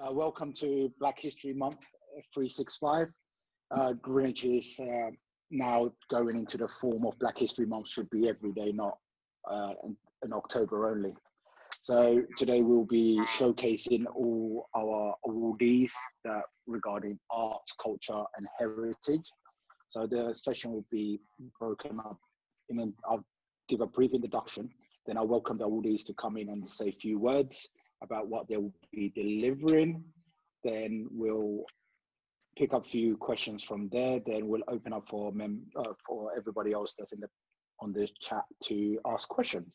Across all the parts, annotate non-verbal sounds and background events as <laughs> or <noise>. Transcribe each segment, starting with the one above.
Uh, welcome to Black History Month uh, 365. Uh, Greenwich is uh, now going into the form of Black History Month, should be every day, not uh, in, in, October only. So today we'll be showcasing all our awardees that regarding arts, culture, and heritage. So the session will be broken up. In, I'll give a brief introduction, then I'll welcome the awardees to come in and say a few words about what they will be delivering. Then we'll pick up a few questions from there. Then we'll open up for mem uh, for everybody else that's in the on this chat to ask questions.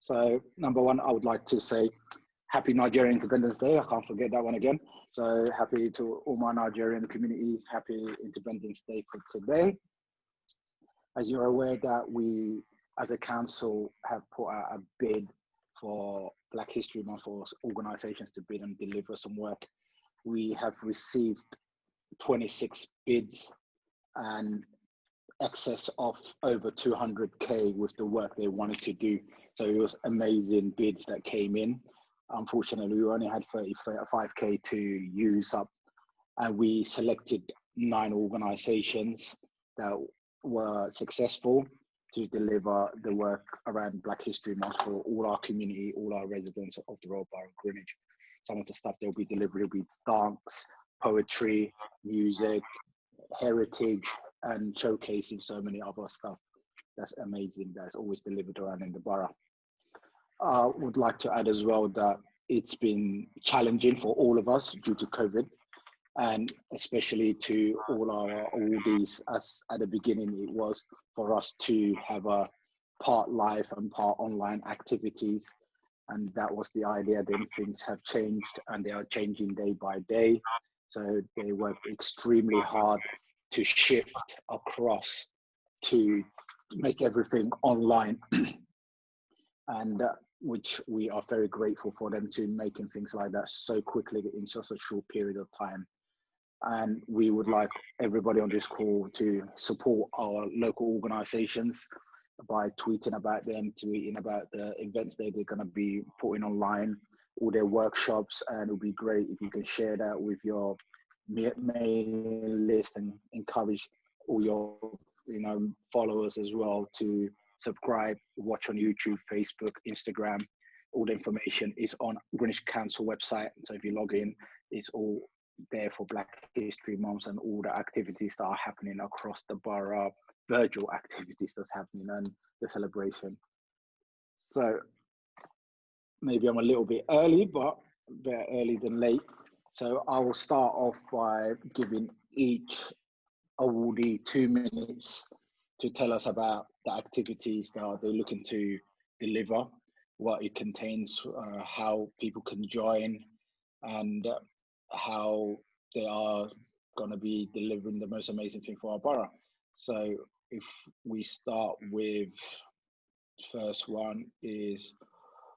So number one, I would like to say happy Nigerian Independence Day. I can't forget that one again. So happy to all my Nigerian community. Happy Independence Day for today. As you're aware that we, as a council, have put out a bid for Black History Month for organizations to bid and deliver some work. We have received 26 bids and excess of over 200k with the work they wanted to do. So it was amazing bids that came in. Unfortunately, we only had 35k to use up, and we selected nine organizations that were successful to deliver the work around Black History Month for all our community, all our residents of the Royal Borough of Greenwich. Some of the stuff they'll be delivering will be dance, poetry, music, heritage, and showcasing so many other stuff. That's amazing. That's always delivered around in the borough. I would like to add as well that it's been challenging for all of us due to COVID and especially to all our oldies as at the beginning it was for us to have a part live and part online activities. And that was the idea. Then things have changed and they are changing day by day. So they worked extremely hard to shift across to make everything online. <clears throat> And uh, which we are very grateful for them to making things like that so quickly in such a short period of time and we would like everybody on this call to support our local organizations by tweeting about them, tweeting about the events that they're going to be putting online, all their workshops, and it would be great if you can share that with your mailing list and encourage all your you know followers as well to subscribe, watch on YouTube, Facebook, Instagram. All the information is on Greenwich Council website. So if you log in, it's all there for Black History Month and all the activities that are happening across the borough, virtual activities that's happening and the celebration. So maybe I'm a little bit early, but better early than late. So I will start off by giving each awardee two minutes to tell us about the activities that they're looking to deliver, what it contains, uh, how people can join, and uh, how they are going to be delivering the most amazing thing for our borough. So if we start with first one is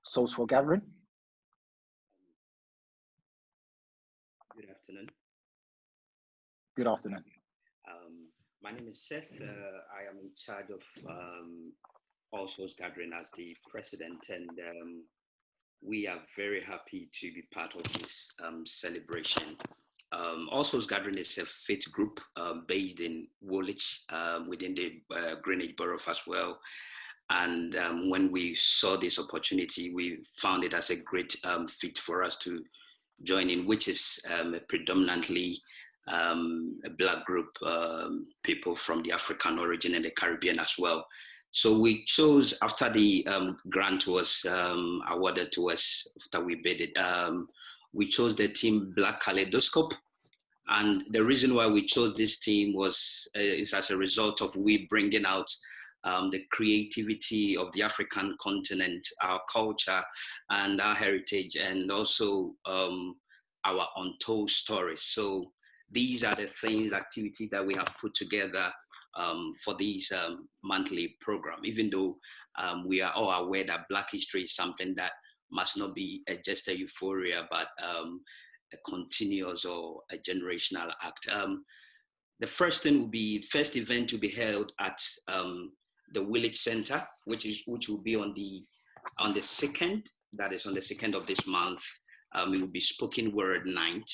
Souls for Gathering. Good afternoon. Good afternoon. Um, my name is Seth. Uh, I am in charge of um, All Souls Gathering as the president, and um, we are very happy to be part of this um, celebration. Um, also, Gathering is a faith group um, based in Woolwich um, within the uh, Greenwich Borough as well. And um, when we saw this opportunity, we found it as a great um, fit for us to join in, which is predominantly a black group, people from the African origin and the Caribbean as well. So we chose after the um, grant was um, awarded to us, after we bid it, um, we chose the team Black Kaleidoscope. And the reason why we chose this team was uh, is as a result of we bringing out um, the creativity of the African continent, our culture and our heritage, and also um, our untold stories. So these are the things, activities that we have put together um, for this um, monthly program, even though um, we are all aware that Black history is something that must not be a, just a euphoria, but um, a continuous or a generational act. Um, the first thing will be, first event to be held at um, the Woolwich Center, which is which will be on the on the second, that is on the second of this month. it will be spoken word night,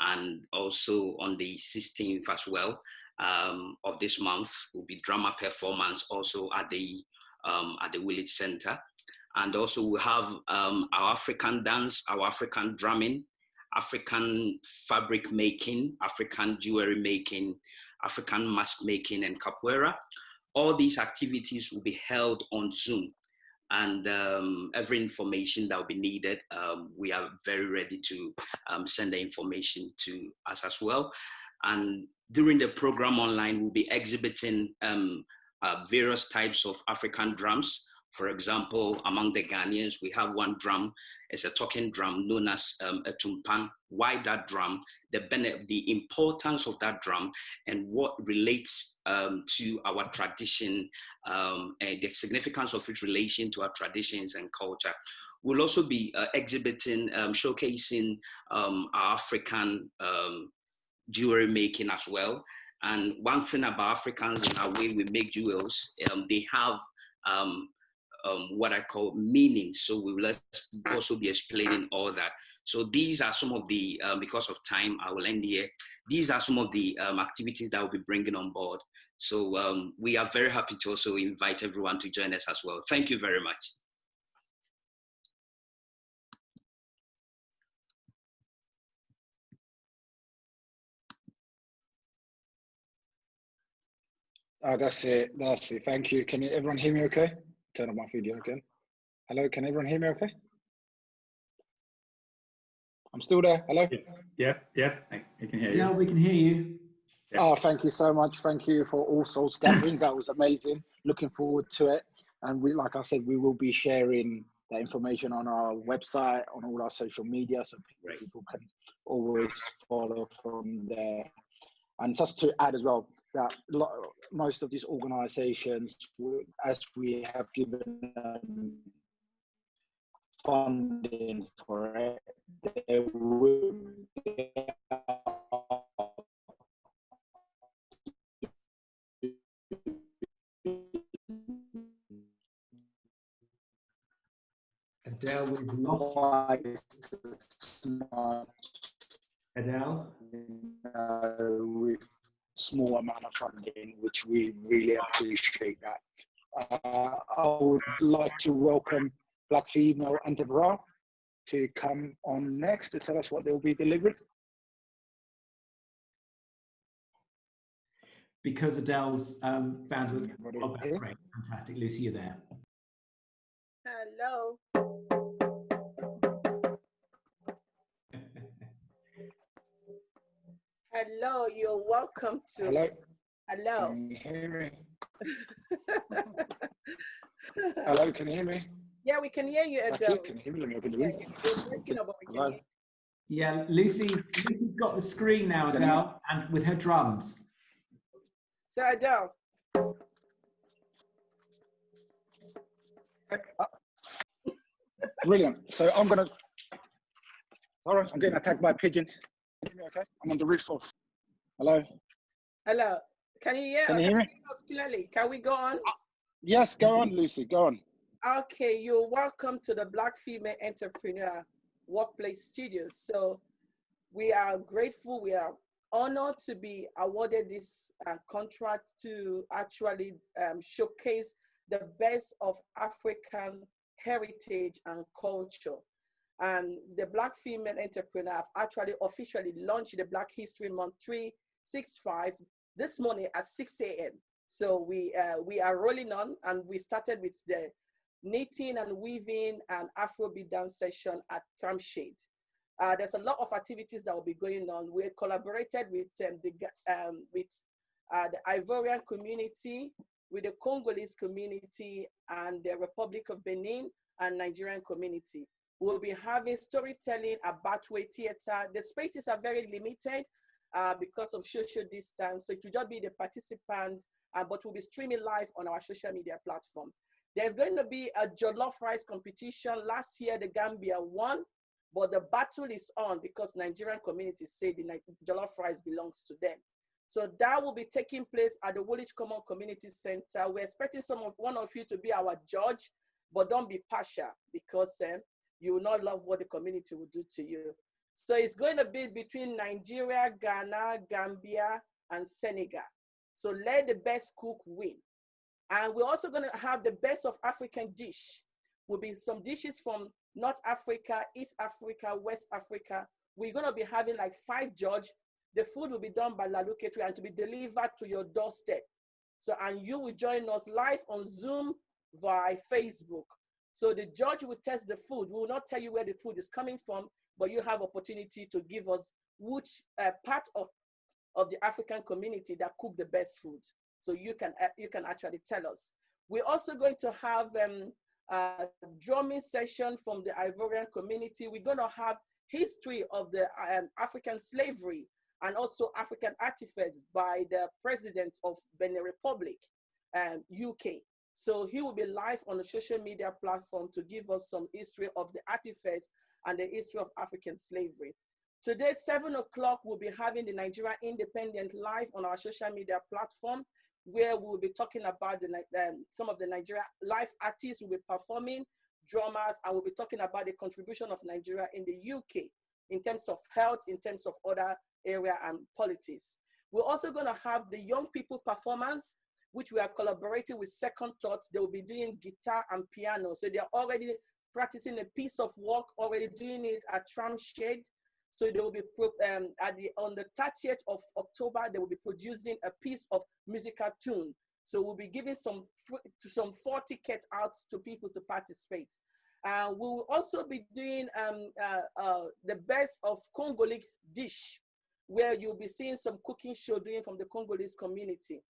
and also on the 16th as well um, of this month will be drama performance also at the um, at the Village Center, and also we have um, our African dance, our African drumming, African fabric making, African jewelry making, African mask making, and capoeira. All these activities will be held on Zoom and um, every information that will be needed, um, we are very ready to um, send the information to us as well. And during the program online, we'll be exhibiting um, uh, various types of African drums. For example, among the Ghanaians, we have one drum, it's a talking drum known as um, a tumpan. Why that drum? The, the importance of that drum and what relates um, to our tradition um, and the significance of its relation to our traditions and culture. We'll also be uh, exhibiting, um, showcasing um, our African um, jewelry making as well. And one thing about Africans and our way we make jewels, um, they have um, um, what I call meanings. So we will also be explaining all that. So these are some of the, um, because of time, I will end here. These are some of the um, activities that we'll be bringing on board. So um, we are very happy to also invite everyone to join us as well. Thank you very much. Oh, that's it. That's it. Thank you. Can you, everyone hear me okay? Turn on my video again. Hello, can everyone hear me okay? I'm still there. Hello? Yeah, yeah, I can hear you. Yeah, we can hear you. Yeah. Oh, thank you so much. Thank you for All Souls Gathering. that was amazing. Looking forward to it. And we, like I said, we will be sharing that information on our website, on all our social media, so people can always follow from there. And just to add as well, that most of these organizations, as we have given um, funding for it, they will Adele, we've lost Adele. Uh, we small amount of funding, which we really appreciate that. Uh, I would like to welcome Black Female Entrepreneur to come on next to tell us what they'll be delivering. Because Adele's um, bandwidth, oh, that's great, fantastic. Lucy, you're there. Hello. Hello, you're welcome to. Hello. Hello. Can you hear me? <laughs> Hello, can you hear me? Yeah, we can hear you, Adele. Can you hear me? Let me open the room. Yeah, yeah, Lucy's, Lucy's got the screen now, Adele, and with her drums. So, Adele. Brilliant. So I'm gonna. Sorry, I'm getting attacked by pigeons okay? I'm on the roof of. Hello. Hello. Can you hear? Can you hear me? clearly. Can we go on? Uh, yes, go on, Lucy. Go on. Okay, you're welcome to the Black Female Entrepreneur Workplace Studios. So we are grateful. We are honored to be awarded this uh, contract to actually um, showcase the best of African heritage and culture and the Black Female Entrepreneur have actually officially launched the Black History Month 365 this morning at 6 a.m. So we, uh, we are rolling on and we started with the knitting and weaving and Afrobeat dance session at Tramshed. Uh, there's a lot of activities that will be going on. We collaborated with um, the um, with uh, the Ivorian community, with the Congolese community, and the Republic of Benin and Nigerian community. We'll be having storytelling about way theater. The spaces are very limited uh, because of social distance. So it will just be the participant, uh, but we'll be streaming live on our social media platform. There's going to be a jollof rice competition. Last year, the Gambia won, but the battle is on because Nigerian communities say the jollof rice belongs to them. So that will be taking place at the Woolwich Common Community Center. We're expecting some of one of you to be our judge, but don't be partial because um, you will not love what the community will do to you. So it's going to be between Nigeria, Ghana, Gambia, and Senegal. So let the best cook win. And we're also going to have the best of African dish. Will be some dishes from North Africa, East Africa, West Africa. We're going to be having like five judge. The food will be done by Lalu and to be delivered to your doorstep. So, and you will join us live on Zoom via Facebook. So the judge will test the food. We will not tell you where the food is coming from, but you have opportunity to give us which uh, part of, of the African community that cook the best food. So you can, uh, you can actually tell us. We're also going to have um, a drumming session from the Ivorian community. We're going to have history of the um, African slavery and also African artifacts by the president of Benin Republic, um, UK. So he will be live on the social media platform to give us some history of the artifacts and the history of African slavery. Today, seven o'clock, we'll be having the Nigeria Independent live on our social media platform, where we'll be talking about the, um, some of the Nigeria live artists will be performing, drummers, and we'll be talking about the contribution of Nigeria in the UK in terms of health, in terms of other area and politics. We're also gonna have the young people performance which we are collaborating with Second Thought. They will be doing guitar and piano. So they're already practicing a piece of work, already doing it at Tramshed. So they will be um, at the on the 30th of October. They will be producing a piece of musical tune. So we'll be giving some to some 40 tickets out to people to participate. Uh, we will also be doing um, uh, uh, the best of Congolese dish, where you'll be seeing some cooking show doing from the Congolese community.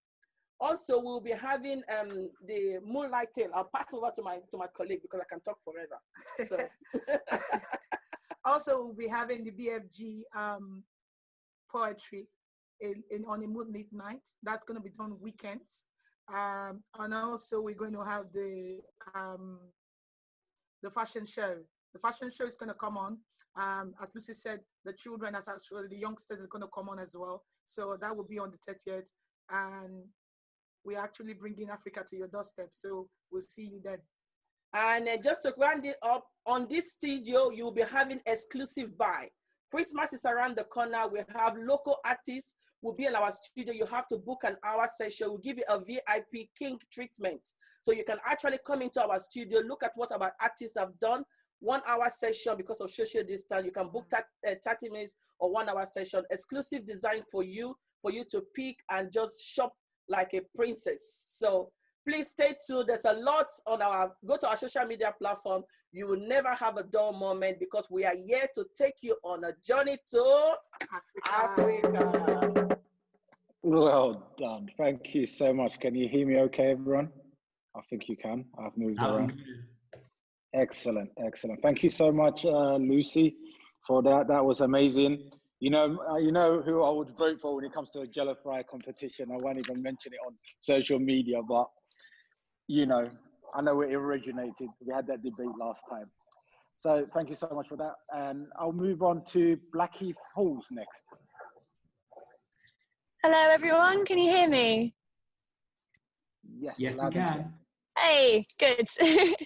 Also, we'll be having um, the Moonlight Tale. I'll pass over to my to my colleague because I can talk forever. So. <laughs> also, we'll be having the BFG um, poetry in, in, on a moonlit night. That's going to be done weekends. Um, and also, we're going to have the um, the fashion show. The fashion show is going to come on. Um, as Lucy said, the children, as actually the youngsters, is going to come on as well. So that will be on the 30th. And we're actually bringing Africa to your doorstep. So we'll see you then. And uh, just to round it up, on this studio, you'll be having exclusive buy. Christmas is around the corner. We have local artists will be in our studio. You have to book an hour session. We'll give you a VIP king treatment. So you can actually come into our studio, look at what our artists have done. One hour session because of social distance. You can book that uh, 30 minutes or one hour session. Exclusive design for you, for you to pick and just shop like a princess. So please stay tuned. There's a lot on our, go to our social media platform. You will never have a dull moment because we are here to take you on a journey to Africa. Africa. Well done. Thank you so much. Can you hear me okay, everyone? I think you can. I've moved around. Excellent, excellent. Thank you so much, uh, Lucy, for that. That was amazing. You know, uh, you know who I would vote for when it comes to a jollof rice competition. I won't even mention it on social media, but you know, I know where it originated. We had that debate last time. So thank you so much for that. And I'll move on to Blackheath Halls next. Hello, everyone. Can you hear me? Yes, yes, we can. Hey, good. <laughs>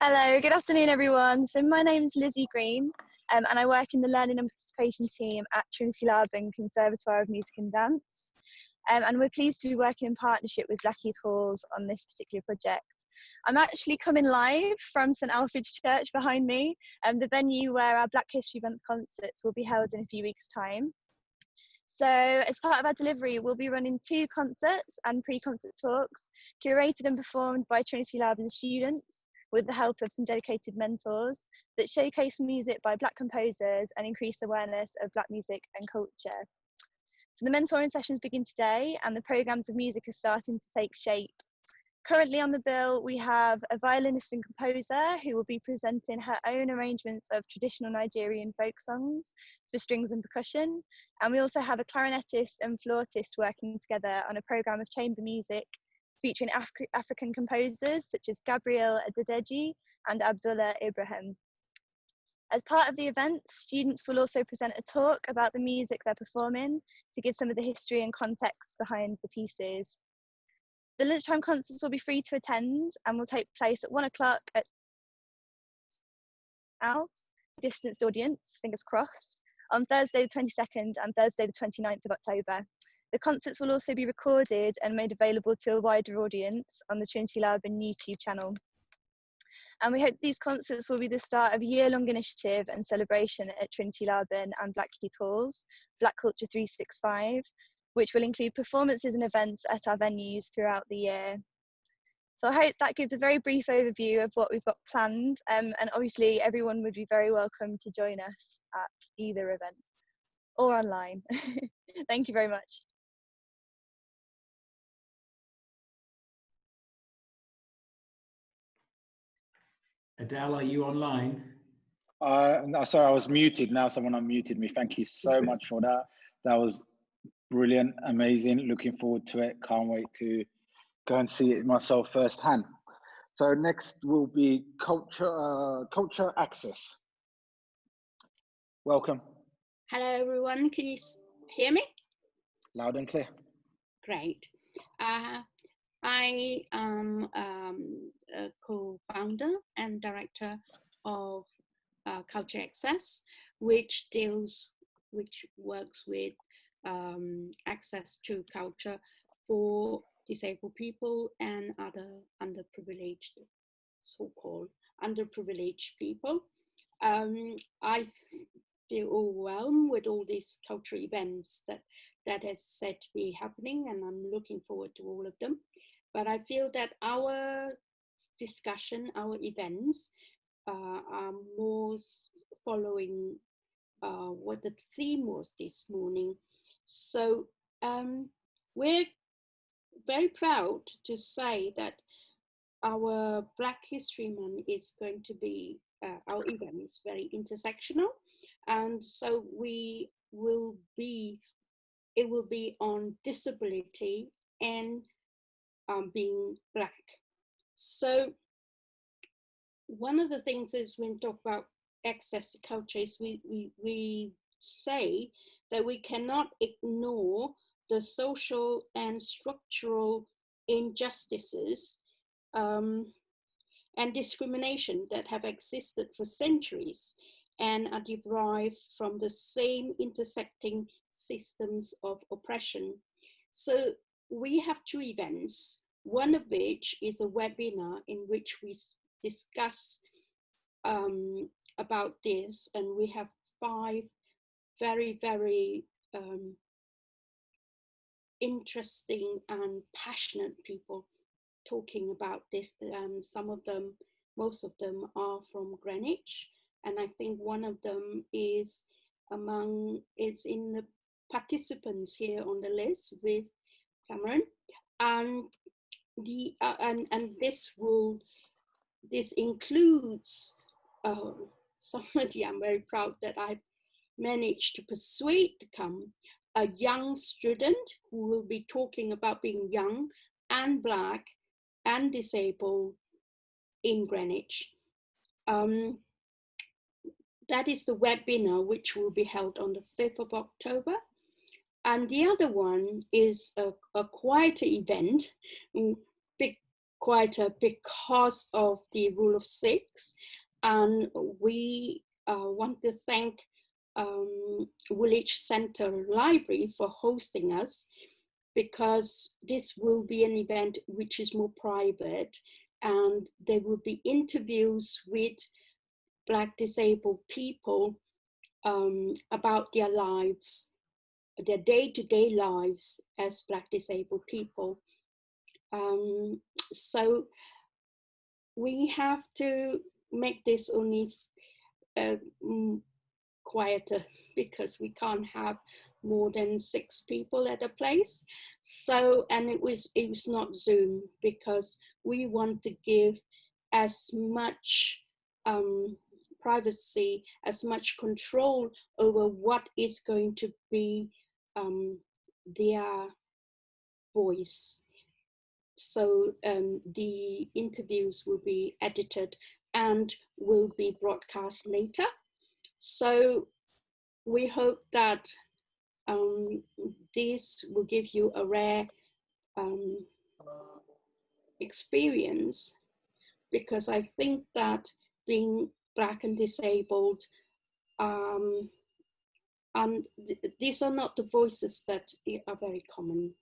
Hello, good afternoon, everyone. So my name's Lizzie Green um, and I work in the Learning and Participation team at Trinity Laban Conservatoire of Music and Dance. Um, and we're pleased to be working in partnership with Blackheath Halls on this particular project. I'm actually coming live from St Alfege's Church behind me, um, the venue where our Black History Month concerts will be held in a few weeks' time. So, as part of our delivery, we'll be running two concerts and pre concert talks, curated and performed by Trinity Laban students with the help of some dedicated mentors that showcase music by Black composers and increase awareness of Black music and culture. So the mentoring sessions begin today and the programmes of music are starting to take shape. Currently on the bill, we have a violinist and composer who will be presenting her own arrangements of traditional Nigerian folk songs for strings and percussion. And we also have a clarinetist and flautist working together on a programme of chamber music featuring Af African composers such as Gabriel Adedeji and Abdullah Ibrahim. As part of the event, students will also present a talk about the music they're performing to give some of the history and context behind the pieces. The lunchtime concerts will be free to attend and will take place at one o'clock at out, distanced audience, fingers crossed, on Thursday the 22nd and Thursday the 29th of October. The concerts will also be recorded and made available to a wider audience on the Trinity Laban YouTube channel. And we hope these concerts will be the start of a year-long initiative and celebration at Trinity Laban and Blackheath Halls, Black Culture 365, which will include performances and events at our venues throughout the year. So I hope that gives a very brief overview of what we've got planned. Um, and obviously everyone would be very welcome to join us at either event or online. <laughs> Thank you very much. Adele, are you online? Uh, no, sorry, I was muted. Now someone unmuted me. Thank you so much for that. That was brilliant, amazing. Looking forward to it. Can't wait to go and see it myself firsthand. So next will be culture, uh, culture access. Welcome, Hello, everyone. Can you hear me? loud and clear. Great. Uh, I am um, a co-founder and director of uh, Culture Access, which deals, which works with um, access to culture for disabled people and other underprivileged, so-called underprivileged people. Um, I feel overwhelmed with all these cultural events that that said to be happening, and I'm looking forward to all of them. But I feel that our discussion, our events, uh, are more following uh, what the theme was this morning. So um, we're very proud to say that our Black History Month is going to be, uh, our event is very intersectional. And so we will be it will be on disability and um, being black. So one of the things is when we talk about access to culture is we, we, we say that we cannot ignore the social and structural injustices um, and discrimination that have existed for centuries and are derived from the same intersecting systems of oppression. So we have two events, one of which is a webinar in which we discuss um, about this, and we have five very, very um, interesting and passionate people talking about this. Um, some of them, most of them are from Greenwich, and I think one of them is among is in the participants here on the list with Cameron, and the uh, and and this will this includes uh, <laughs> somebody I'm very proud that I've managed to persuade to come a young student who will be talking about being young and black and disabled in Greenwich. Um, that is the webinar which will be held on the 5th of October. And the other one is a, a quieter event, mm, big quieter because of the rule of six. And we uh, want to thank um, Woolwich Center Library for hosting us because this will be an event which is more private and there will be interviews with Black disabled people um, about their lives, their day-to-day lives as Black disabled people. Um, so we have to make this only uh, mm, quieter <laughs> because we can't have more than six people at a place. So, and it was it was not Zoom because we want to give as much um, privacy, as much control over what is going to be um, their voice. So um, the interviews will be edited and will be broadcast later. So we hope that um, this will give you a rare um, experience because I think that being black and disabled. Um, and th these are not the voices that are very common.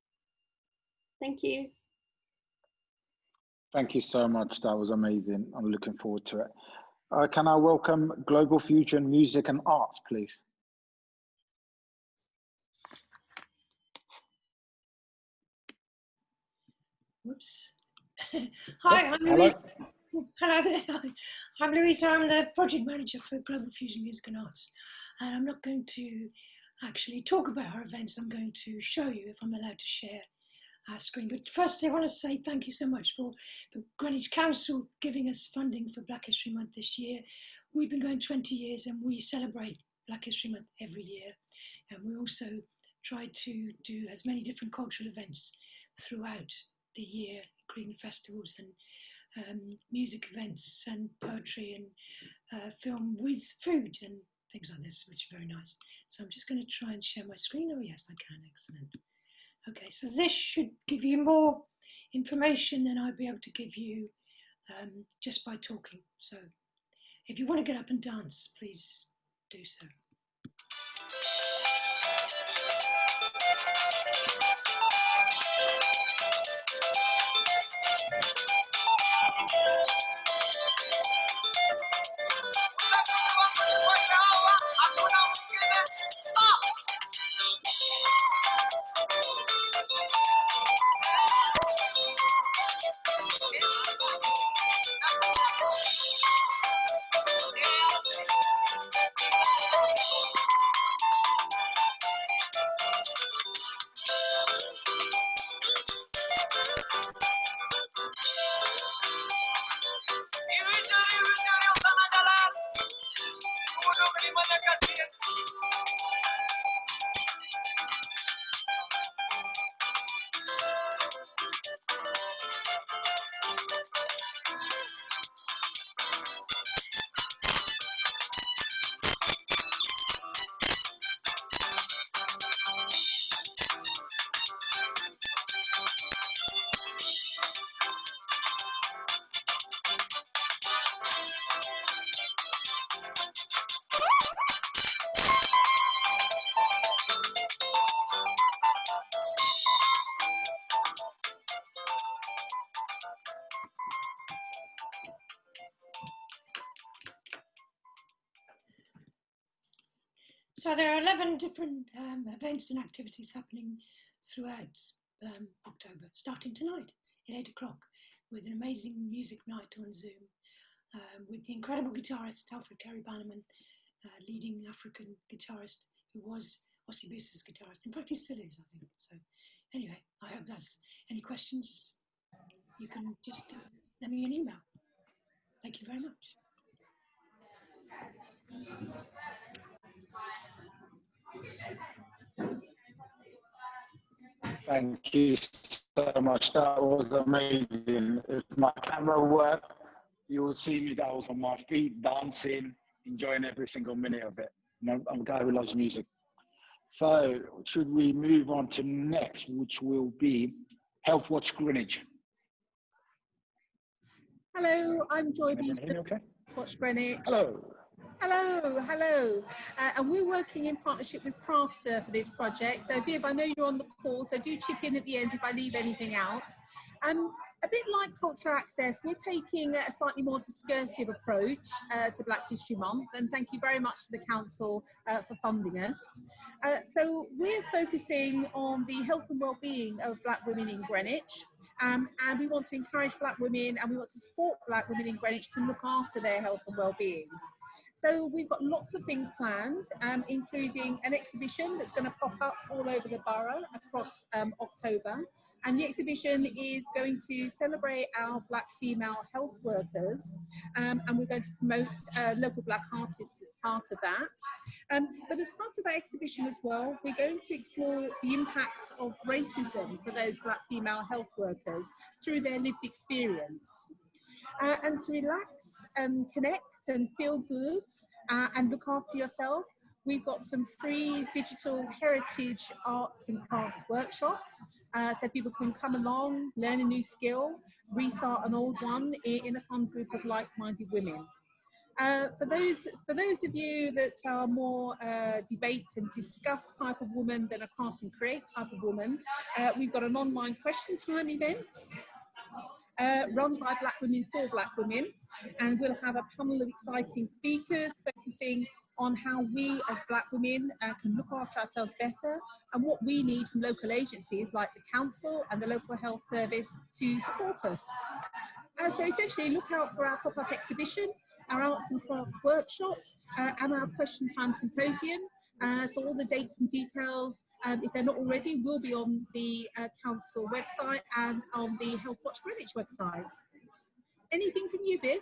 Thank you. Thank you so much. That was amazing. I'm looking forward to it. Uh, can I welcome Global Fusion Music and Arts, please? Oops. <laughs> Hi, I'm Hello. Louisa. <laughs> Hello there. I'm Louisa. I'm the project manager for Global Fusion Music and Arts. And I'm not going to actually talk about our events. I'm going to show you if I'm allowed to share our screen. But first, I want to say thank you so much for, for Greenwich Council giving us funding for Black History Month this year. We've been going 20 years and we celebrate Black History Month every year. And we also try to do as many different cultural events throughout the year, including festivals and um, music events and poetry and uh, film with food and things like this, which are very nice. So I'm just going to try and share my screen. Oh, yes, I can. Excellent. Okay, so this should give you more information than I'd be able to give you um, just by talking. So if you want to get up and dance, please do so. So there are 11 different um, events and activities happening throughout um, October, starting tonight at 8 o'clock with an amazing music night on Zoom um, with the incredible guitarist Alfred Kari Bannerman, uh, leading African guitarist who was Ossie guitarist. In fact, he still is, I think. So anyway, I hope that's any questions. You can just uh, let me an email. Thank you very much. Thank you so much. That was amazing. If my camera worked, you will see me that was on my feet, dancing, enjoying every single minute of it. I'm, I'm a guy who loves music. So, should we move on to next, which will be Healthwatch Greenwich? Hello, I'm Joy Beaton, okay? Watch Greenwich. Hello. Hello, hello. Uh, and we're working in partnership with Crafter for this project. So Viv, I know you're on the call, so do chip in at the end if I leave anything out. Um, a bit like Culture Access, we're taking a slightly more discursive approach uh, to Black History Month, and thank you very much to the Council uh, for funding us. Uh, so we're focusing on the health and well-being of Black women in Greenwich, um, and we want to encourage Black women and we want to support Black women in Greenwich to look after their health and well-being. So we've got lots of things planned, um, including an exhibition that's going to pop up all over the borough across um, October. And the exhibition is going to celebrate our Black female health workers, um, and we're going to promote uh, local Black artists as part of that. Um, but as part of that exhibition as well, we're going to explore the impact of racism for those Black female health workers through their lived experience. Uh, and to relax and connect and feel good uh, and look after yourself. We've got some free digital heritage arts and craft workshops. Uh, so people can come along, learn a new skill, restart an old one in, a fun group of like-minded women. Uh, for those for those of you that are more uh, debate and discuss type of woman than a craft and create type of woman, uh, we've got an online question time event uh, run by Black Women for Black Women, and we'll have a panel of exciting speakers focusing on how we as Black women uh, can look after ourselves better and what we need from local agencies like the council and the local health service to support us. Uh, so essentially look out for our pop-up exhibition our arts and craft workshops uh, and our question time symposium. Uh, so all the dates and details, um, if they're not already, will be on the uh, council website and on the Healthwatch Greenwich website. Anything from you, Viv?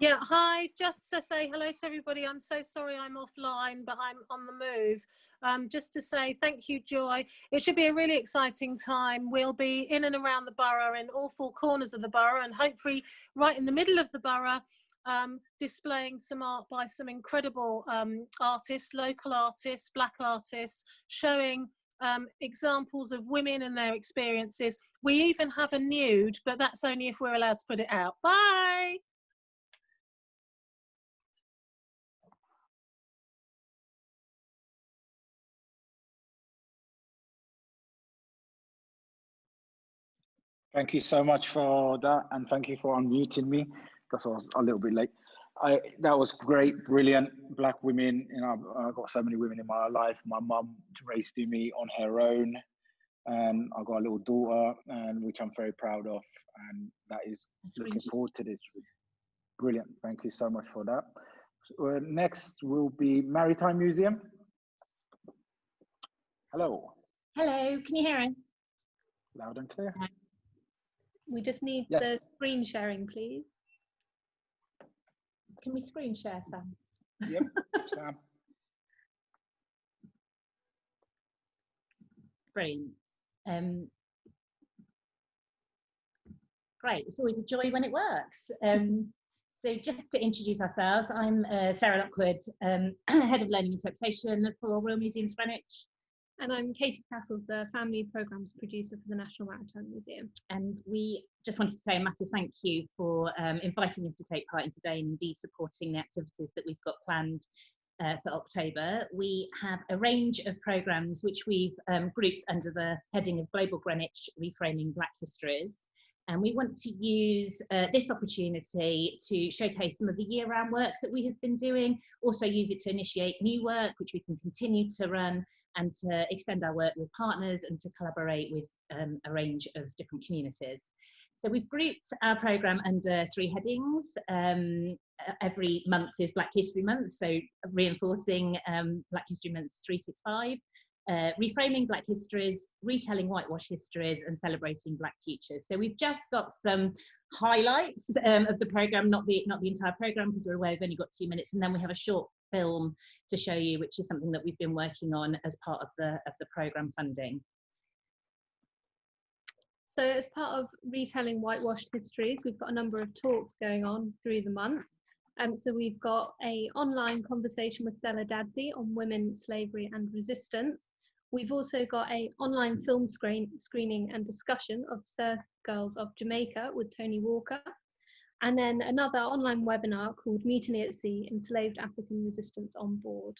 Yeah, hi, just to say hello to everybody. I'm so sorry I'm offline, but I'm on the move. Um, just to say thank you, Joy. It should be a really exciting time. We'll be in and around the borough in all four corners of the borough and hopefully right in the middle of the borough um, displaying some art by some incredible um, artists, local artists, black artists, showing um, examples of women and their experiences. We even have a nude, but that's only if we're allowed to put it out. Bye! Thank you so much for that, and thank you for unmuting me. That's why I was a little bit late. I that was great, brilliant. Black women, you know, I've got so many women in my life. My mum raised me on her own, and I've got a little daughter, and which I'm very proud of, and that is That's looking really forward to this. Brilliant. Thank you so much for that. So, uh, next will be Maritime Museum. Hello. Hello. Can you hear us? Loud and clear. We just need yes. the screen sharing, please. Can we screen share, Sam? Yep, <laughs> Sam. Brilliant. Um, great, it's always a joy when it works. Um, so just to introduce ourselves, I'm uh, Sarah Lockwood, um, <clears throat> Head of Learning Interpretation for Royal Museums Greenwich. And I'm Katie Castles, the Family Programmes Producer for the National Maritime Museum. And we just wanted to say a massive thank you for um, inviting us to take part in today and indeed supporting the activities that we've got planned uh, for October. We have a range of programmes which we've um, grouped under the heading of Global Greenwich Reframing Black Histories. And we want to use uh, this opportunity to showcase some of the year-round work that we have been doing, also use it to initiate new work, which we can continue to run, and to extend our work with partners and to collaborate with um, a range of different communities. So we've grouped our programme under three headings. Um, every month is Black History Month, so reinforcing um, Black History Month 365 uh, reframing Black histories, retelling whitewash histories, and celebrating Black futures. So we've just got some highlights um, of the program, not the not the entire program because we're aware we've only got two minutes, and then we have a short film to show you, which is something that we've been working on as part of the of the program funding. So as part of retelling whitewashed histories, we've got a number of talks going on through the month. Um, so we've got a online conversation with Stella Dadzie on women, slavery and resistance. We've also got a online film screen, screening and discussion of Surf Girls of Jamaica with Tony Walker. And then another online webinar called Mutiny at Sea, Enslaved African Resistance on Board.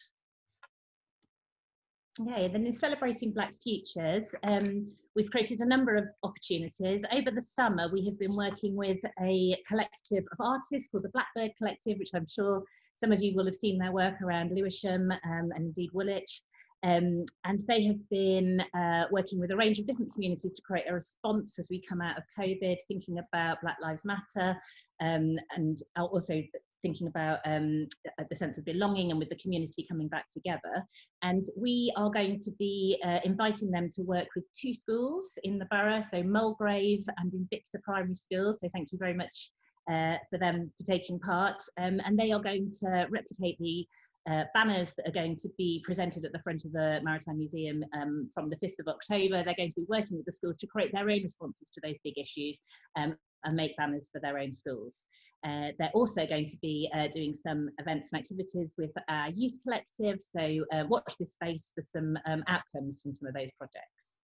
Okay, then in celebrating Black Futures, um, we've created a number of opportunities. Over the summer, we have been working with a collective of artists called the Blackbird Collective, which I'm sure some of you will have seen their work around Lewisham um, and indeed Woolwich. Um, and they have been uh, working with a range of different communities to create a response as we come out of COVID, thinking about Black Lives Matter um, and also thinking about um, the sense of belonging and with the community coming back together. And we are going to be uh, inviting them to work with two schools in the borough, so Mulgrave and Invicta Primary School. So thank you very much uh, for them for taking part. Um, and they are going to replicate the uh, banners that are going to be presented at the front of the Maritime Museum um, from the 5th of October. They're going to be working with the schools to create their own responses to those big issues um, and make banners for their own schools. Uh, they're also going to be uh, doing some events and activities with our youth collective, so uh, watch this space for some um, outcomes from some of those projects.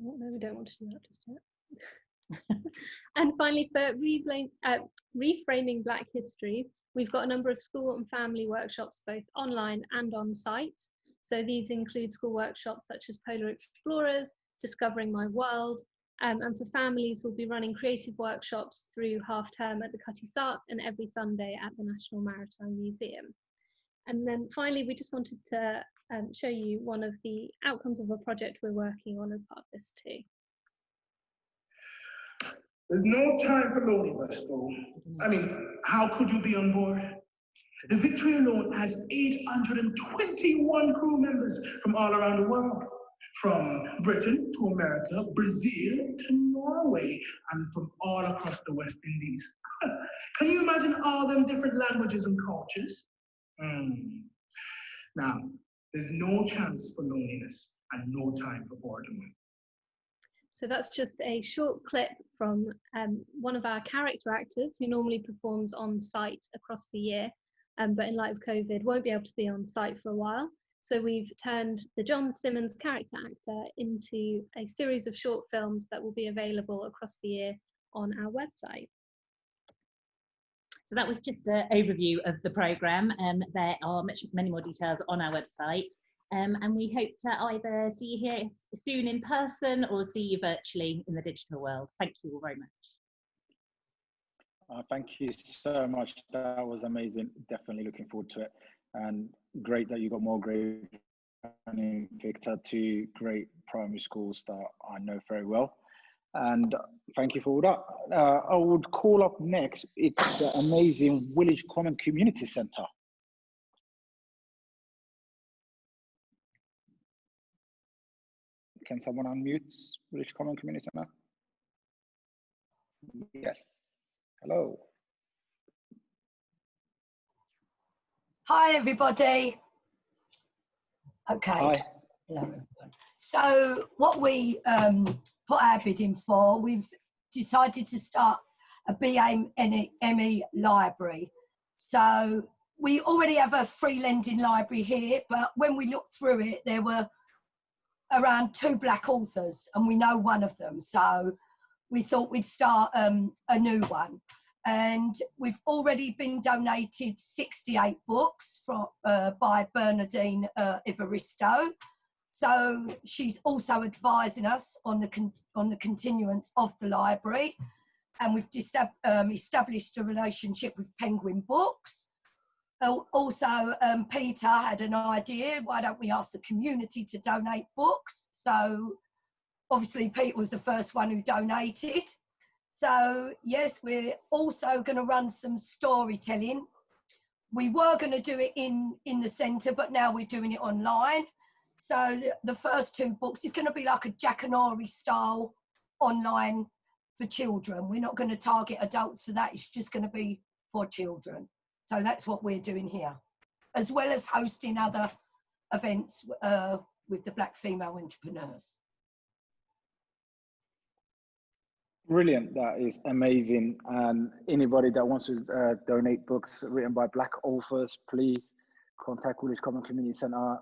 Oh, no, we don't want to do that just yet. <laughs> and finally, for reframing, uh, reframing Black histories, we've got a number of school and family workshops, both online and on site. So these include school workshops such as Polar Explorers, Discovering My World, um, and for families, we'll be running creative workshops through half term at the Cutty Sark and every Sunday at the National Maritime Museum. And then finally, we just wanted to um, show you one of the outcomes of a project we're working on as part of this too. There's no time for loneliness, though. I mean, how could you be on board? The Victory alone has 821 crew members from all around the world, from Britain to America, Brazil to Norway, and from all across the West Indies. <laughs> Can you imagine all them different languages and cultures? Mm. Now, there's no chance for loneliness and no time for boredom. So that's just a short clip from um, one of our character actors who normally performs on site across the year, um, but in light of COVID won't be able to be on site for a while. So we've turned the John Simmons character actor into a series of short films that will be available across the year on our website. So that was just an overview of the programme. Um, there are much, many more details on our website. Um, and we hope to either see you here soon in person or see you virtually in the digital world. Thank you all very much. Uh, thank you so much. That was amazing. Definitely looking forward to it. And great that you got more great and Victor, two great primary schools that I know very well. And thank you for all that. Uh, I would call up next, it's the amazing Woolwich Common Community Centre. Can someone unmute Woolwich Common Community Center? Yes. Hello. Hi, everybody. Okay. Hi. Hello, everyone. So, what we um, put our bid in for, we've decided to start a BAME library. So, we already have a free lending library here, but when we looked through it, there were around two black authors, and we know one of them. So we thought we'd start um, a new one. And we've already been donated 68 books from, uh, by Bernardine uh, Evaristo. So she's also advising us on the, on the continuance of the library. And we've um, established a relationship with Penguin Books. Also, um, Peter had an idea, why don't we ask the community to donate books? So obviously Peter was the first one who donated. So yes, we're also going to run some storytelling. We were going to do it in, in the centre, but now we're doing it online. So the, the first two books is going to be like a Jackanory style online for children. We're not going to target adults for that. It's just going to be for children. So that's what we're doing here, as well as hosting other events uh, with the Black female entrepreneurs. Brilliant, that is amazing. And anybody that wants to uh, donate books written by Black authors, please contact Woolwich Common Community Centre.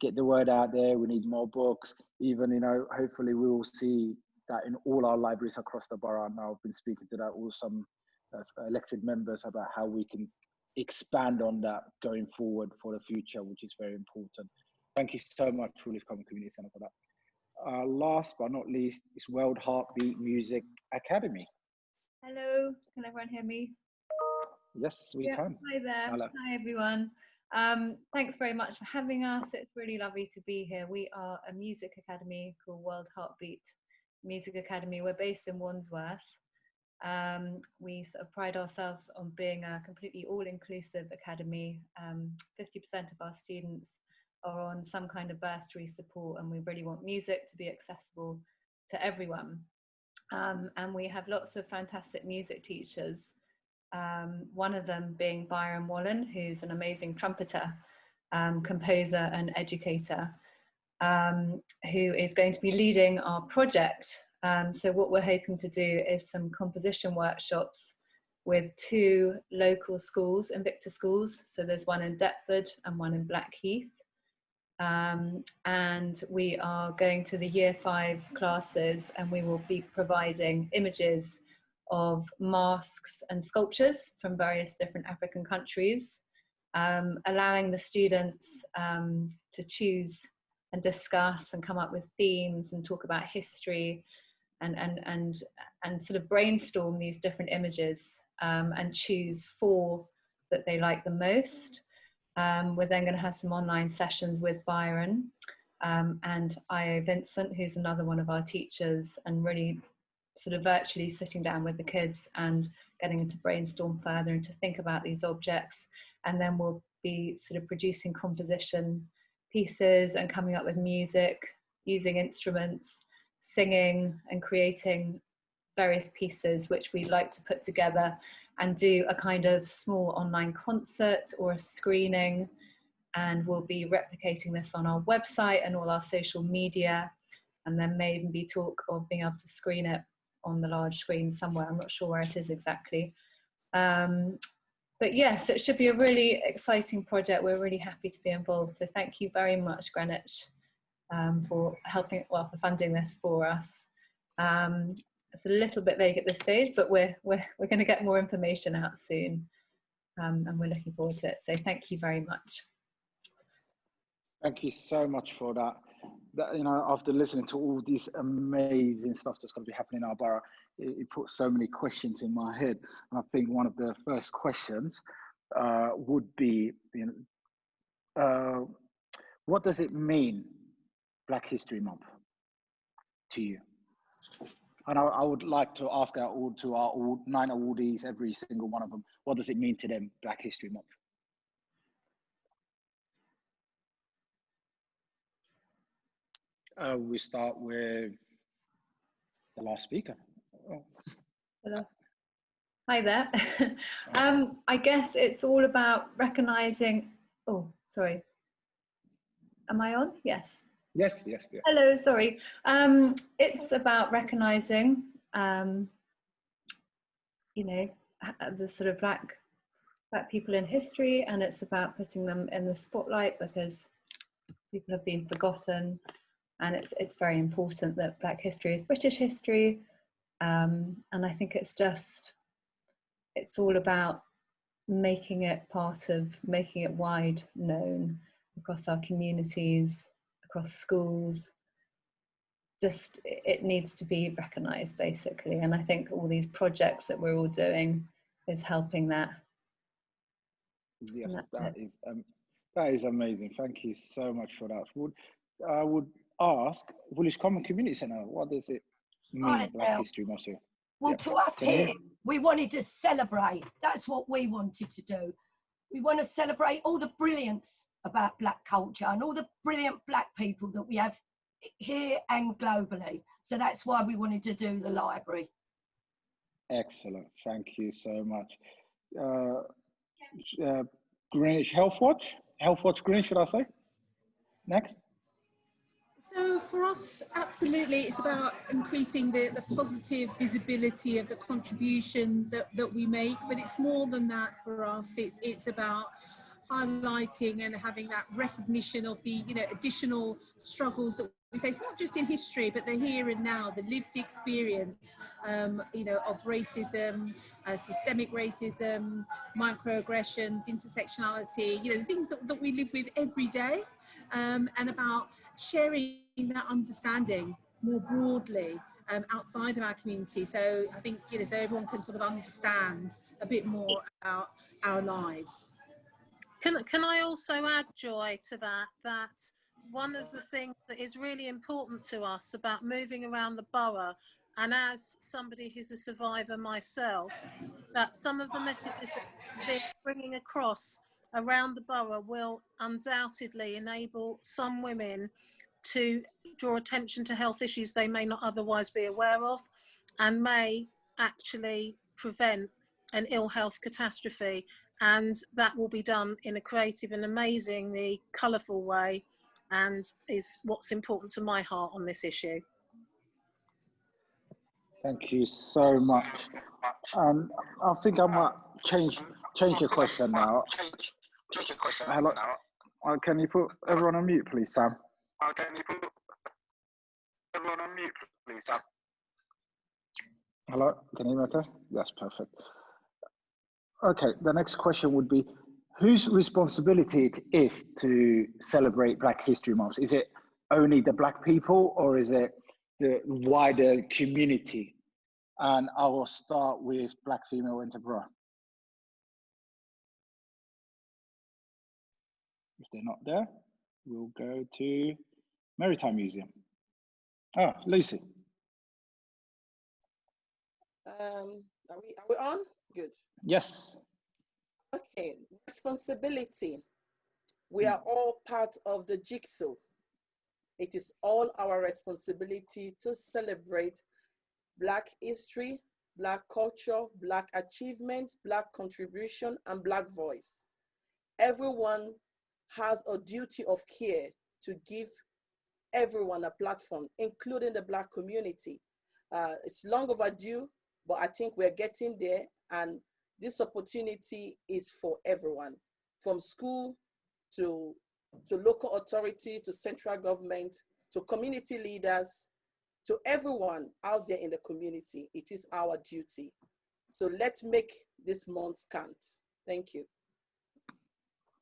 Get the word out there. We need more books. Even, you know, hopefully we will see that in all our libraries across the borough. Now I've been speaking to that all some uh, elected members about how we can expand on that going forward for the future, which is very important. Thank you so much, Woolwich Common Community Centre, for that. Uh, last but not least is World Heartbeat Music Academy. Hello, can everyone hear me? Yes, we yeah, can. Hi there. Hello. Hi, everyone. Um, thanks very much for having us. It's really lovely to be here. We are a music academy called World Heartbeat Music Academy. We're based in Wandsworth. Um, we sort of pride ourselves on being a completely all-inclusive academy. 50% um, of our students are on some kind of bursary support and we really want music to be accessible to everyone. Um, and we have lots of fantastic music teachers. Um, one of them being Byron Wallen, who's an amazing trumpeter, um, composer and educator, um, who is going to be leading our project um, so what we're hoping to do is some composition workshops with two local schools, Invicta schools. So there's one in Deptford and one in Blackheath. Um, and we are going to the year five classes and we will be providing images of masks and sculptures from various different African countries, um, allowing the students um, to choose and discuss and come up with themes and talk about history and, and, and, and sort of brainstorm these different images um, and choose four that they like the most. Um, we're then going to have some online sessions with Byron um, and Io Vincent, who's another one of our teachers, and really sort of virtually sitting down with the kids and getting them to brainstorm further and to think about these objects. And then we'll be sort of producing composition pieces and coming up with music, using instruments, singing and creating various pieces which we'd like to put together and do a kind of small online concert or a screening. And we'll be replicating this on our website and all our social media and then maybe talk of being able to screen it on the large screen somewhere. I'm not sure where it is exactly. Um, but yes it should be a really exciting project. We're really happy to be involved. So thank you very much greenwich um, for helping well for funding this for us um, it's a little bit vague at this stage, but we're, we're, we're going to get more information out soon. Um, and we're looking forward to it. So thank you very much. Thank you so much for that. that you know, after listening to all this amazing stuff that's going to be happening in our borough, it, it put so many questions in my head. And I think one of the first questions uh, would be, you know, uh, what does it mean, Black History Month, to you? And I, I, would like to ask our all to our all nine awardees, every single one of them, what does it mean to them, Black History Month? Uh, we start with the last speaker. Oh. Hi there. <laughs> um, I guess it's all about recognizing. Oh, sorry. Am I on? Yes. Yes, yes, yes. Hello, sorry. Um, it's about recognizing, um, you know, the sort of black, black people in history, and it's about putting them in the spotlight because people have been forgotten, and it's it's very important that Black history is British history, um, and I think it's just, it's all about making it part of making it wide known across our communities across schools. Just it needs to be recognized basically and i think all these projects that we're all doing is helping that. Yes that is, um, that is amazing. Thank you so much for that. Would i would ask woolwich common community center what does it mean right black now. history month well to us here we wanted to celebrate. That's what we wanted to do. We want to celebrate all the brilliance about black culture and all the brilliant black people that we have here and globally. So that's why we wanted to do the library. Excellent. Thank you so much. Uh, uh, Greenwich Healthwatch, Health Watch Green, should I say? Next. So for us, absolutely, it's about increasing the, the positive visibility of the contribution that, that we make, but it's more than that for us. It's, it's about highlighting and having that recognition of the you know additional struggles that we face not just in history but the here and now the lived experience um, you know of racism uh, systemic racism microaggressions intersectionality you know things that, that we live with every day um, and about sharing that understanding more broadly um, outside of our community. So i think you know so everyone can sort of understand a bit more about our lives can, can I also add, Joy, to that, that one of the things that is really important to us about moving around the borough, and as somebody who's a survivor myself, that some of the messages that we're bringing across around the borough will undoubtedly enable some women to draw attention to health issues they may not otherwise be aware of and may actually prevent an ill health catastrophe and that will be done in a creative and amazingly colourful way and is what's important to my heart on this issue. Thank you so much. Um, I think I might change change the question now. Hello, Uh, can you put everyone on mute, please, Sam? Uh, can you put everyone on mute, please, Sam? Hello, can you hear me okay? Yes, perfect. Okay, the next question would be, whose responsibility it is to celebrate Black History Month? Is it only the Black people or is it the wider community? And I will start with Black Female Entrepreneur. If they're not there, we'll go to Maritime Museum. Ah, Lucy. Um, are we, are we on? Good. Yes. Okay, responsibility. We are all part of the jigsaw. It is all our responsibility to celebrate Black history, Black culture, Black achievement, Black contribution, and Black voice. Everyone has a duty of care to give everyone a platform, including the Black community. Uh, it's long overdue, but I think we're getting there and this opportunity is for everyone, from school to, to local authority, to central government, to community leaders, to everyone out there in the community. It is our duty. So let's make this month count. Thank you.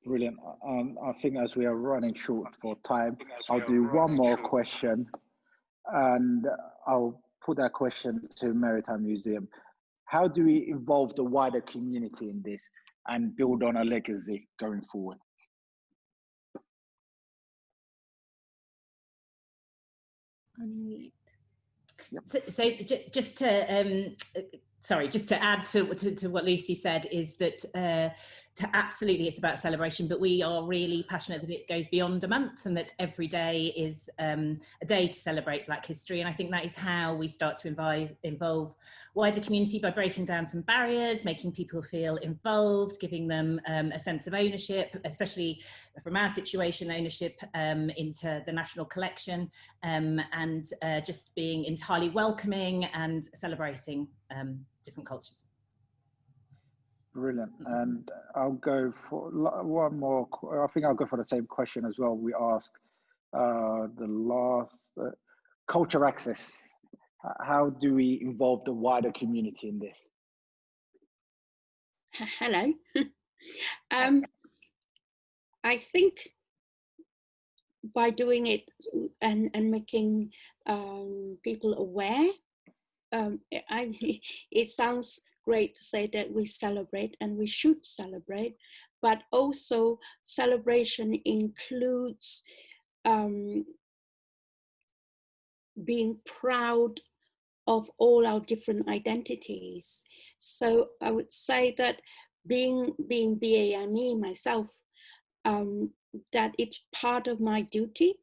Brilliant. Um, I think as we are running short for time, I'll do one more question and I'll put that question to Maritime Museum. How do we involve the wider community in this and build on a legacy going forward? Unmute. So, so just to um, sorry, just to add to, to, to, what Lucy said is that uh, to absolutely it's about celebration, but we are really passionate that it goes beyond a month and that every day is um, a day to celebrate Black history. And I think that is how we start to involve, involve wider community by breaking down some barriers, making people feel involved, giving them um, a sense of ownership, especially from our situation, ownership um, into the national collection um, and uh, just being entirely welcoming and celebrating um, different cultures. Brilliant. And I'll go for one more. I think I'll go for the same question as well. We asked uh, the last uh, culture access. How do we involve the wider community in this? Hello. <laughs> um, I think by doing it and, and making um, people aware, um, I, <laughs> it sounds great to say that we celebrate and we should celebrate, but also celebration includes um, being proud of all our different identities. So I would say that being being BAME myself, um, that it's part of my duty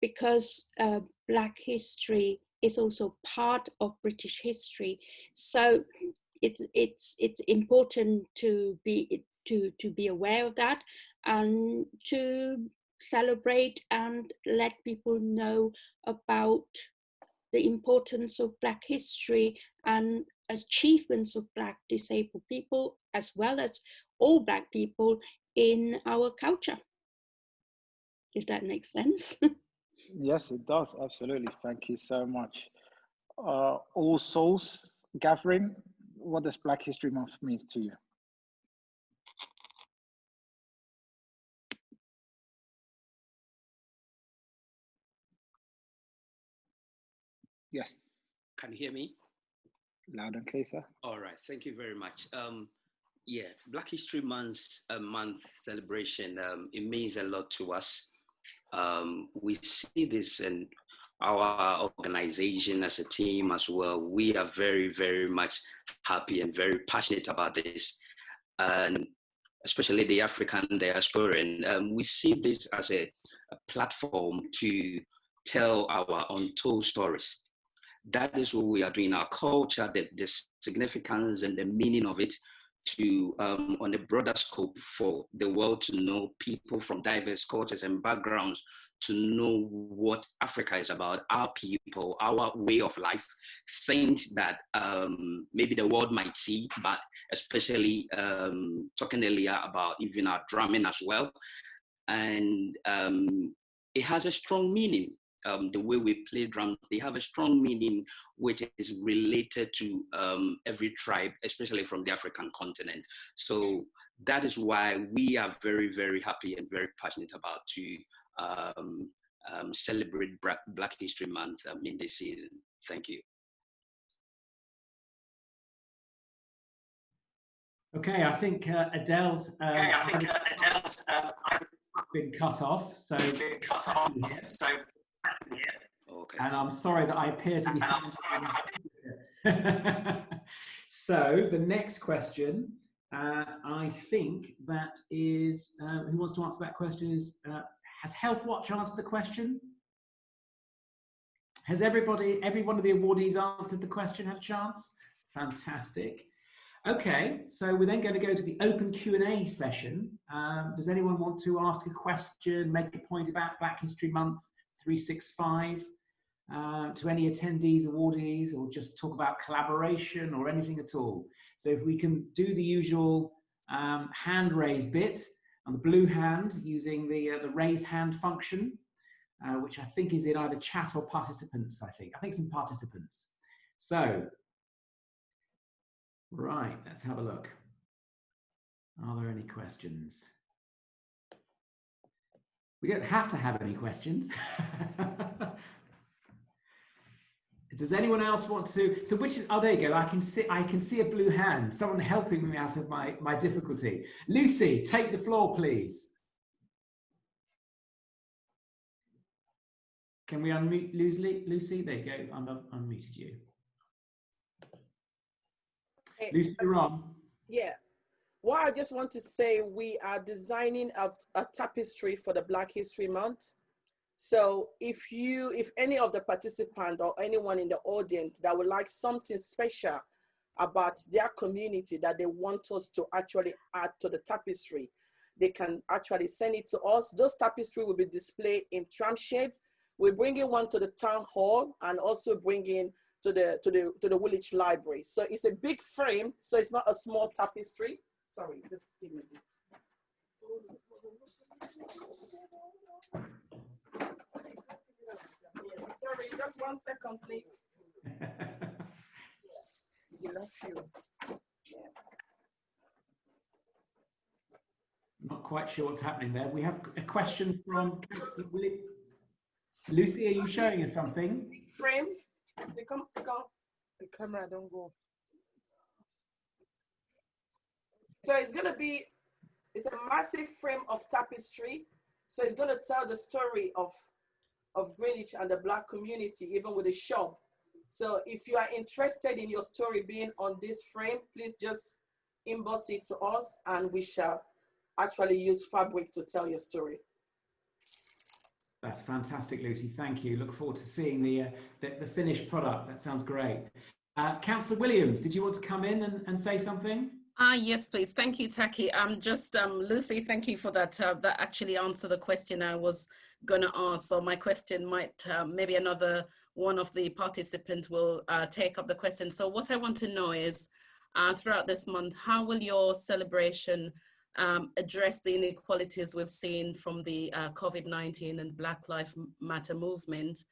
because uh, Black history is also part of British history. So it's it's it's important to be to to be aware of that and to celebrate and let people know about the importance of black history and achievements of black disabled people as well as all black people in our culture. If that makes sense. <laughs> Yes it does. Absolutely. Thank you so much. Uh, all souls gathering what does Black History Month mean to you? Yes. Can you hear me? Loud and clear, sir. All right. Thank you very much. Um, yeah, Black History Month, uh, month celebration, um, it means a lot to us. Um, we see this in our organization as a team as well, we are very, very much happy and very passionate about this. And especially the African diaspora. And um, we see this as a, a, platform to tell our untold stories. That is what we are doing, our culture, the, the significance and the meaning of it to, um, on a broader scope for the world to know people from diverse cultures and backgrounds to know what Africa is about, our people, our way of life, things that um, maybe the world might see, but especially um, talking earlier about even our drumming as well. and um, it has a strong meaning. Um, the way we play drums, they have a strong meaning which is related to um, every tribe, especially from the African continent. So that is why we are very, very happy and very passionate about to um, um, celebrate Black History Month um, in this season. Thank you. Okay, I think uh, Adele's. Uh, okay, I think uh, Adele's uh, been cut off. So been cut off. So okay. And I'm sorry that I appear to be. <laughs> so the next question, uh, I think that is uh, who wants to answer that question is uh, has Healthwatch answered the question? Has everybody, every one of the awardees answered the question, had a chance? Fantastic. Okay, so we're then going to go to the open Q&A session. Um, does anyone want to ask a question, make a point about Black History Month 365 uh, to any attendees, awardees, or just talk about collaboration or anything at all? So if we can do the usual um, hand raise bit on the blue hand using the, uh, the raise hand function, uh, which I think is in either chat or participants, I think. I think it's in participants. So Right, let's have a look. Are there any questions? We don't have to have any questions. Does anyone else want to? So which? Oh, there you go. I can see. I can see a blue hand. Someone helping me out of my my difficulty. Lucy, take the floor, please. Can we unmute Lucy? Lucy, there you go. I'm unmuted you. Lucy, you're on. Yeah. Well, I just want to say we are designing a, a tapestry for the Black History Month. So if you, if any of the participants or anyone in the audience that would like something special about their community that they want us to actually add to the tapestry, they can actually send it to us. Those tapestry will be displayed in Tramshed. We're bringing one to the town hall and also bringing to the to the to the village library. So it's a big frame, so it's not a small tapestry. Sorry, just give me this. Sorry, just one second, please. <laughs> we love you. Yeah. Not quite sure what's happening there. We have a question from Lucy. Are you showing us something? Frame. They come, they come. The camera don't go. So it's gonna be, it's a massive frame of tapestry. So it's gonna tell the story of, of Greenwich and the Black community, even with a shop. So if you are interested in your story being on this frame, please just inbox it to us and we shall actually use fabric to tell your story. That's fantastic, Lucy. Thank you. Look forward to seeing the, uh, the, the, finished product. That sounds great. Uh, Councillor Williams, did you want to come in and, and say something? Ah, yes, please. Thank you, Taki. Um, just um, Lucy, thank you for that. Uh, that actually answered the question I was going to ask. So my question might, uh, maybe another one of the participants will uh, take up the question. So what I want to know is, uh, throughout this month, how will your celebration um, address the inequalities we've seen from the uh, COVID-19 and Black Lives Matter movement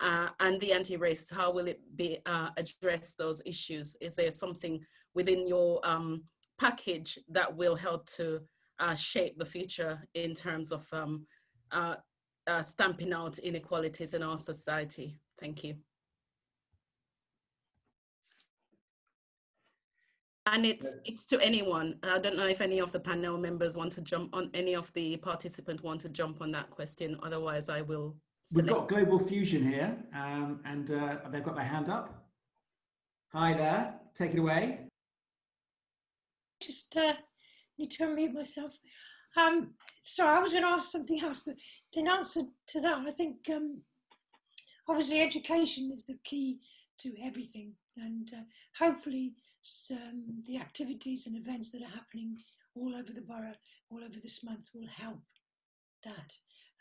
uh, and the anti-racist, how will it be uh, address those issues? Is there something within your um, package that will help to uh, shape the future in terms of um, uh, uh, stamping out inequalities in our society? Thank you. And it's it's to anyone. I don't know if any of the panel members want to jump on, any of the participants want to jump on that question. Otherwise, I will. Select. We've got Global Fusion here, um, and uh, they've got their hand up. Hi there, take it away. Just uh, need to unmute myself. Um, sorry, I was going to ask something else, but in answer to that, I think um, obviously education is the key to everything, and uh, hopefully um, the activities and events that are happening all over the borough, all over this month will help that.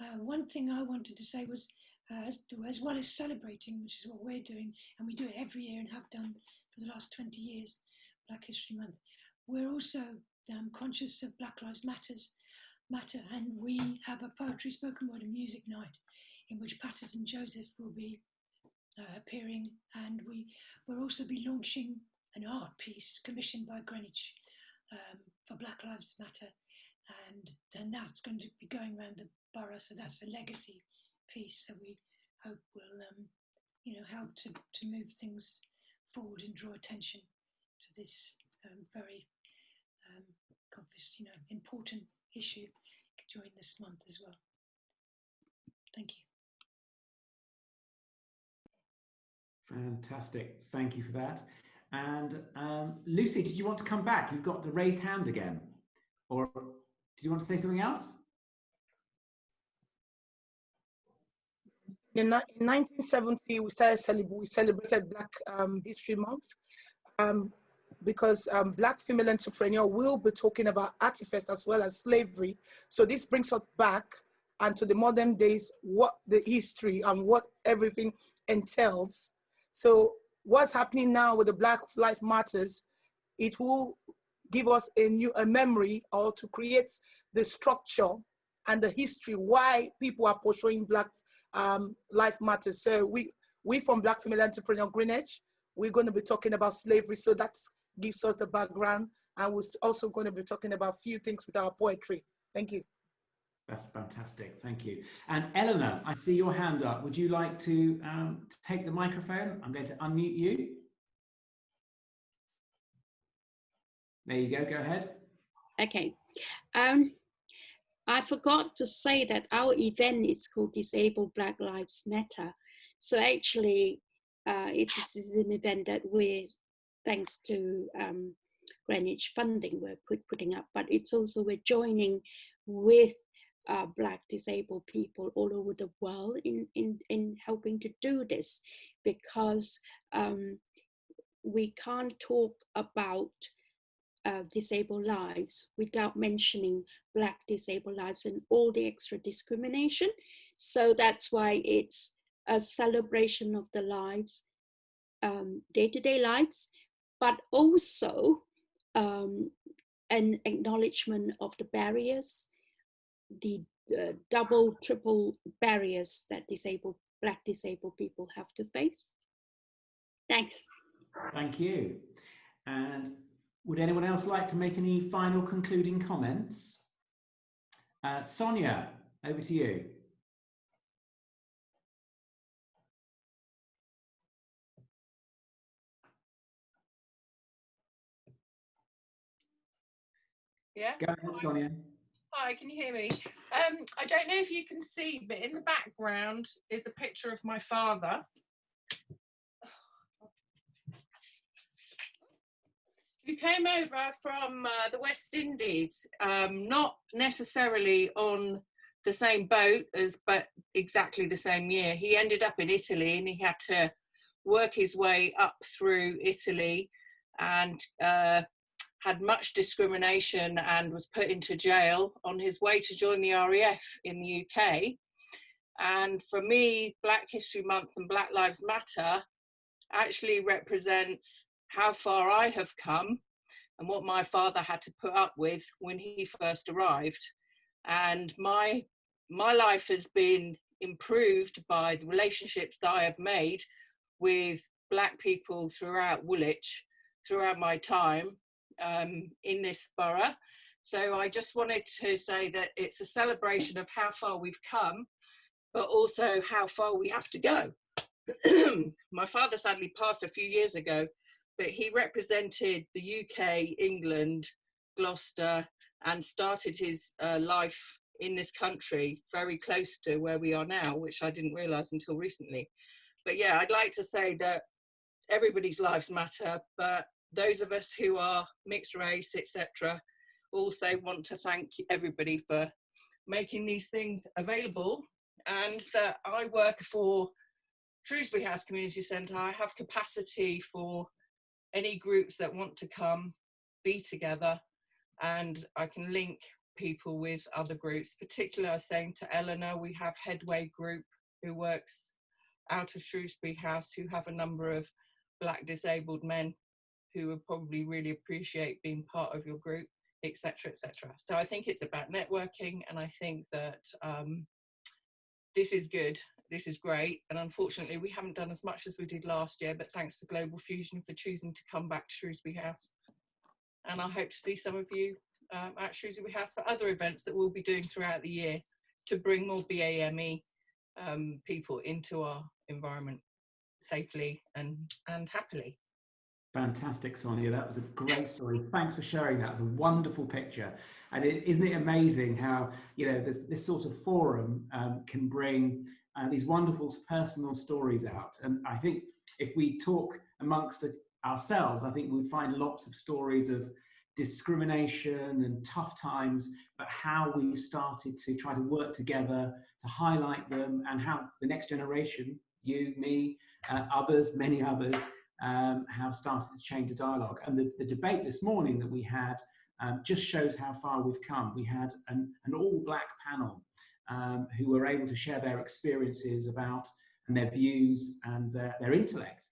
Uh, one thing I wanted to say was, uh, as, as, well as celebrating, which is what we're doing, and we do it every year and have done for the last 20 years, Black History Month, we're also um, conscious of Black Lives Matters matter. And we have a poetry, spoken word, and music night in which Paterson Joseph will be uh, appearing, and we will also be launching an art piece commissioned by Greenwich um, for Black Lives Matter, and then that's going to be going around the borough. So that's a legacy piece that we hope will, um, you know, help to to move things forward and draw attention to this um, very um, obvious, you know, important issue during this month as well. Thank you. Fantastic. Thank you for that. And um, Lucy, did you want to come back? You've got the raised hand again. Or did you want to say something else? In, ni- in 1970, we started celeb- we celebrated Black um, History Month um, because um, Black female entrepreneur will be talking about artifacts as well as slavery. So this brings us back and to the modern days, what the history and what everything entails. So what's happening now with the Black Life Matters, it will give us a new a memory or to create the structure and the history why people are pursuing Black um, Life Matters. So we we from Black Female Entrepreneur Greenwich, we're going to be talking about slavery. So that gives us the background, and we're also going to be talking about a few things with our poetry. Thank you. That's fantastic. Thank you. And Eleanor, I see your hand up. Would you like to um, take the microphone? I'm going to unmute you. There you go. Go ahead. Okay. Um, I forgot to say that our event is called Disabled Black Lives Matter. So actually, uh, it is an event that we're, thanks to um, Greenwich funding, we're put, putting up, but it's also we're joining with uh, Black disabled people all over the world in, in, in helping to do this because um, we can't talk about uh, disabled lives without mentioning Black disabled lives and all the extra discrimination. So that's why it's a celebration of the lives, day to day lives, but also um, an acknowledgement of the barriers, the uh, double, triple barriers that disabled, Black disabled people have to face. Thanks. Thank you. And would anyone else like to make any final concluding comments? Uh, Sonia, over to you. Yeah. Go ahead, Sonia. Hi, can you hear me? Um, I don't know if you can see, but in the background is a picture of my father. Who came over from uh, the West Indies, um, not necessarily on the same boat as, but exactly the same year. He ended up in Italy and he had to work his way up through Italy and uh, had much discrimination and was put into jail on his way to join the RAF in the UK. And for me, Black History Month and Black Lives Matter actually represents how far I have come and what my father had to put up with when he first arrived. And my my life has been improved by the relationships that I have made with black people throughout Woolwich, throughout my time um, in this borough. So I just wanted to say that it's a celebration of how far we've come, but also how far we have to go. <clears throat> my father sadly passed a few years ago, but he represented the UK, England, Gloucester, and started his uh, life in this country very close to where we are now, which I didn't realize until recently. But yeah, I'd like to say that everybody's lives matter, but those of us who are mixed race, etc., also want to thank everybody for making these things available and that I work for Shrewsbury House Community Centre. I have capacity for any groups that want to come be together and I can link people with other groups. Particularly, I was saying to Eleanor, we have Headway Group who works out of Shrewsbury House who have a number of black disabled men who would probably really appreciate being part of your group etc., etc. So I think it's about networking, and I think that um, this is good. This is great, and unfortunately, we haven't done as much as we did last year. But thanks to Global Fusion for choosing to come back to Shrewsbury House, and I hope to see some of you um, at Shrewsbury House for other events that we'll be doing throughout the year to bring more BAME um, people into our environment safely and and happily. Fantastic, Sonia. That was a great story. Thanks for sharing that. It's a wonderful picture. And is isn't it amazing how, you know, this, this sort of forum um, can bring uh, these wonderful personal stories out. And I think if we talk amongst ourselves, I think we find lots of stories of discrimination and tough times, but how we've started to try to work together to highlight them and how the next generation, you, me, uh, others, many others, um, have started to change the dialogue. And the, the debate this morning that we had um, just shows how far we've come. We had an, an all black panel um, who were able to share their experiences about and their views and their, their intellect